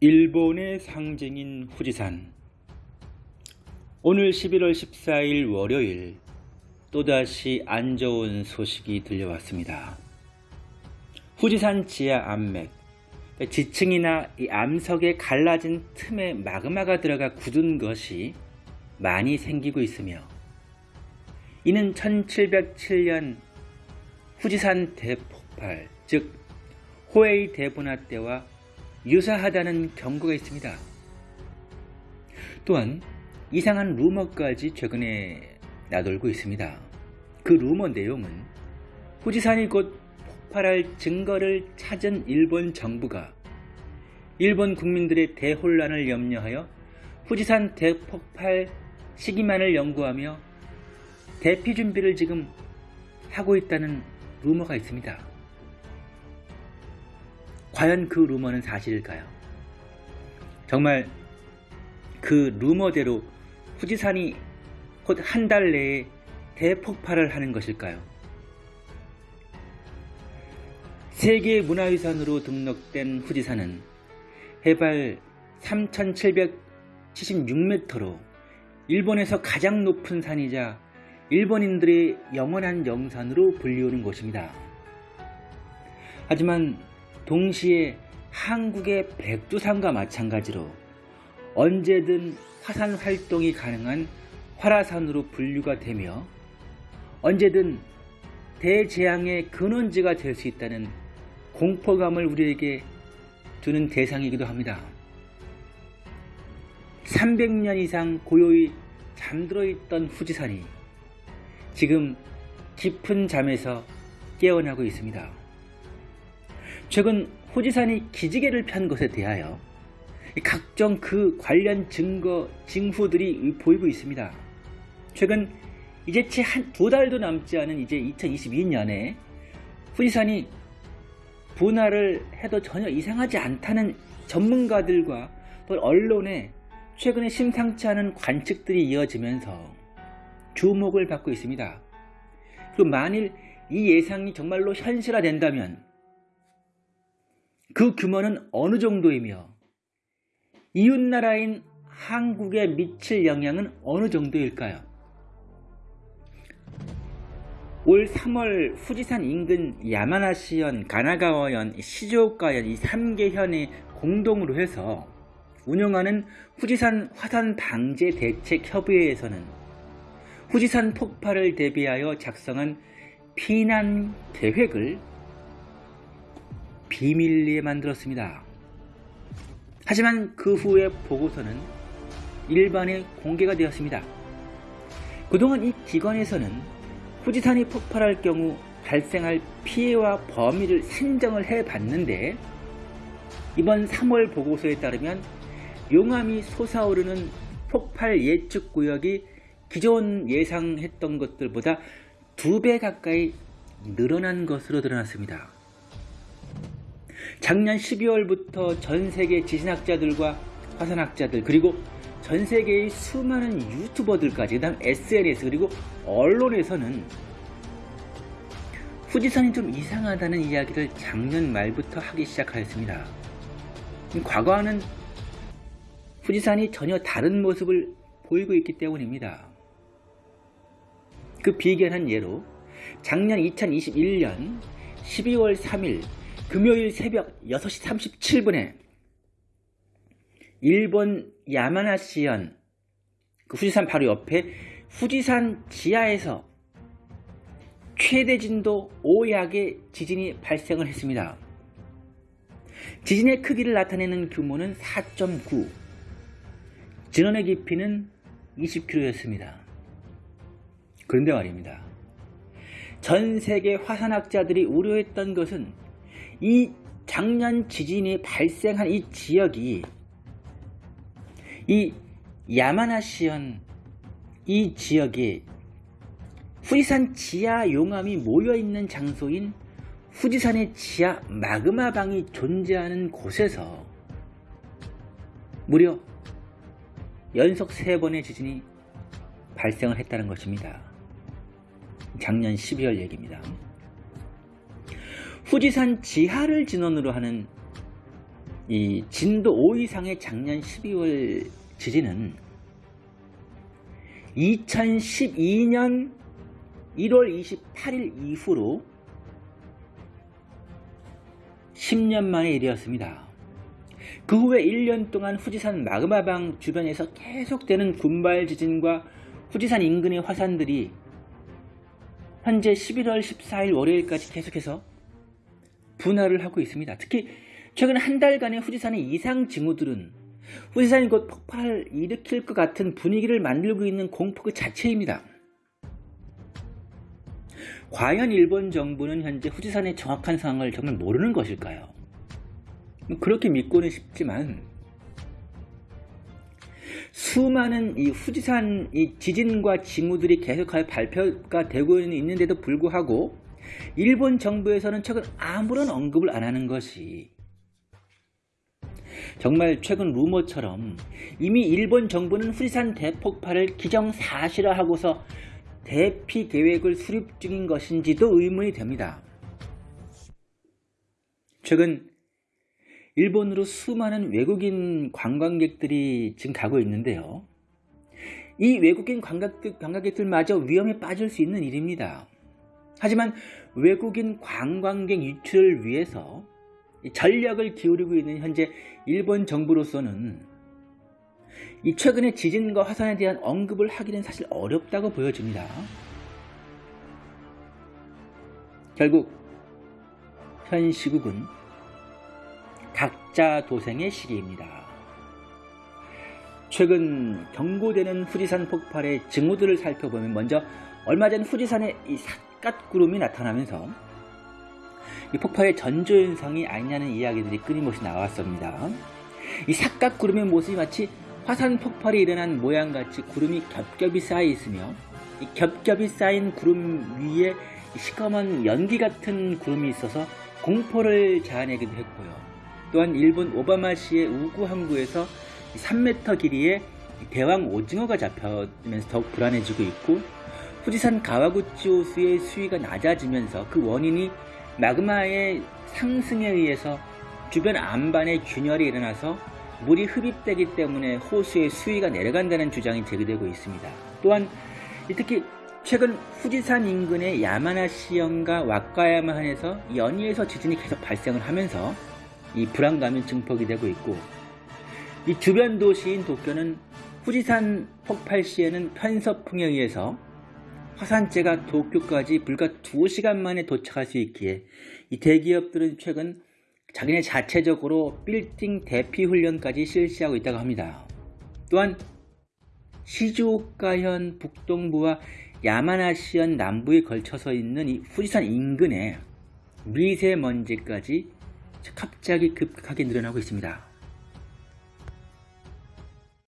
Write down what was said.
일본의 상징인 후지산 오늘 11월 14일 월요일 또다시 안 좋은 소식이 들려왔습니다. 후지산 지하 암맥 지층이나 이 암석에 갈라진 틈에 마그마가 들어가 굳은 것이 많이 생기고 있으며 이는 1707년 후지산 대폭발 즉 호에이 대분화 때와 유사하다는 경고가 있습니다. 또한 이상한 루머까지 최근에 나돌고 있습니다. 그 루머 내용은 후지산이 곧 폭발할 증거를 찾은 일본 정부가 일본 국민들의 대혼란을 염려하여 후지산 대폭발 시기만을 연구하며 대피 준비를 지금 하고 있다는 루머가 있습니다. 과연 그 루머는 사실일까요? 정말 그 루머대로 후지산이 곧 한 달 내에 대폭발을 하는 것일까요? 세계 문화유산으로 등록된 후지산은 해발 3776m로 일본에서 가장 높은 산이자 일본인들의 영원한 영산으로 불리우는 곳입니다. 하지만 동시에 한국의 백두산과 마찬가지로 언제든 화산 활동이 가능한 활화산으로 분류가 되며 언제든 대재앙의 근원지가 될 수 있다는 공포감을 우리에게 주는 대상이기도 합니다. 300년 이상 고요히 잠들어 있던 후지산이 지금 깊은 잠에서 깨어나고 있습니다. 최근 후지산이 기지개를 편 것에 대하여 각종 그 관련 증거, 징후들이 보이고 있습니다. 최근 이제 채 한 두 달도 남지 않은 이제 2022년에 후지산이 분할을 해도 전혀 이상하지 않다는 전문가들과 또 언론에 최근에 심상치 않은 관측들이 이어지면서 주목을 받고 있습니다. 그리고 만일 이 예상이 정말로 현실화된다면 그 규모는 어느 정도이며 이웃나라인 한국에 미칠 영향은 어느 정도일까요? 올 3월 후지산 인근 야마나시현, 가나가와현, 시조오카현 이 3개 현이 공동으로 해서 운영하는 후지산 화산 방제 대책 협의회에서는 후지산 폭발을 대비하여 작성한 피난 계획을 비밀리에 만들었습니다. 하지만 그 후에 보고서는 일반에 공개가 되었습니다. 그동안 이 기관에서는 후지산이 폭발할 경우 발생할 피해와 범위를 산정을 해 봤는데 이번 3월 보고서에 따르면 용암이 솟아오르는 폭발 예측 구역이 기존 예상했던 것들보다 두 배 가까이 늘어난 것으로 드러났습니다. 작년 12월부터 전 세계 지진학자들과 화산학자들 그리고 전 세계의 수많은 유튜버들까지 그 다음 SNS 그리고 언론에서는 후지산이 좀 이상하다는 이야기를 작년 말부터 하기 시작하였습니다. 과거와는 후지산이 전혀 다른 모습을 보이고 있기 때문입니다. 그 비견한 예로 작년 2021년 12월 3일 금요일 새벽 6시 37분에 일본 야마나시현 그 후지산 바로 옆에 후지산 지하에서 최대 진도 5약의 지진이 발생을 했습니다. 지진의 크기를 나타내는 규모는 4.9 진원의 깊이는 20km였습니다. 그런데 말입니다. 전 세계 화산학자들이 우려했던 것은 이 작년 지진이 발생한 이 지역이 이 야마나시현 이 지역에 후지산 지하 용암이 모여있는 장소인 후지산의 지하 마그마방이 존재하는 곳에서 무려 연속 3번의 지진이 발생을 했다는 것입니다. 작년 12월 얘기입니다. 후지산 지하를 진원으로 하는 이 진도 5 이상의 작년 12월 지진은 2012년 1월 28일 이후로 10년 만의 일이었습니다. 그 후에 1년 동안 후지산 마그마방 주변에서 계속되는 군발 지진과 후지산 인근의 화산들이 현재 11월 14일 월요일까지 계속해서 분할을 하고 있습니다. 특히 최근 한 달간의 후지산의 이상 징후들은 후지산이 곧 폭발을 일으킬 것 같은 분위기를 만들고 있는 공포 그 자체입니다. 과연 일본 정부는 현재 후지산의 정확한 상황을 정말 모르는 것일까요? 그렇게 믿고는 싶지만 수많은 이 후지산 이 지진과 징후들이 계속하여 발표가 되고 있는데도 불구하고 일본 정부에서는 최근 아무런 언급을 안 하는 것이 정말 최근 루머처럼 이미 일본 정부는 후지산 대폭발을 기정사실화하고서 대피 계획을 수립 중인 것인지도 의문이 됩니다. 최근 일본으로 수많은 외국인 관광객들이 지금 가고 있는데요. 이 외국인 관광객들마저 위험에 빠질 수 있는 일입니다. 하지만 외국인 관광객 유출을 위해서 전력을 기울이고 있는 현재 일본 정부로서는 이 최근의 지진과 화산에 대한 언급을 하기는 사실 어렵다고 보여집니다. 결국 현 시국은 각자 도생의 시기입니다. 최근 경고되는 후지산 폭발의 징후들을 살펴보면 먼저 얼마 전 후지산에 이삿 갓구름이 나타나면서 이 폭발의 전조현상이 아니냐는 이야기들이 끊임없이 나왔습니다. 이 삿갓구름의 모습이 마치 화산 폭발이 일어난 모양같이 구름이 겹겹이 쌓여 있으며 이 겹겹이 쌓인 구름 위에 시커먼 연기 같은 구름이 있어서 공포를 자아내기도 했고요. 또한 일본 오바마시의 우구 항구에서 3m 길이의 대왕 오징어가 잡혀면서 더욱 불안해지고 있고 후지산 가와구치 호수의 수위가 낮아지면서 그 원인이 마그마의 상승에 의해서 주변 안반에 균열이 일어나서 물이 흡입되기 때문에 호수의 수위가 내려간다는 주장이 제기되고 있습니다. 또한 특히 최근 후지산 인근의 야마나 시현과 왁가야마현에서 연이에서 지진이 계속 발생을 하면서 이 불안감이 증폭이 되고 있고 이 주변 도시인 도쿄는 후지산 폭발 시에는 편서풍에 의해서 화산재가 도쿄까지 불과 2시간 만에 도착할 수 있기에 이 대기업들은 최근 자기네 자체적으로 빌딩 대피 훈련까지 실시하고 있다고 합니다. 또한 시즈오카현 북동부와 야마나시현 남부에 걸쳐서 있는 이 후지산 인근에 미세먼지까지 갑자기 급하게 늘어나고 있습니다.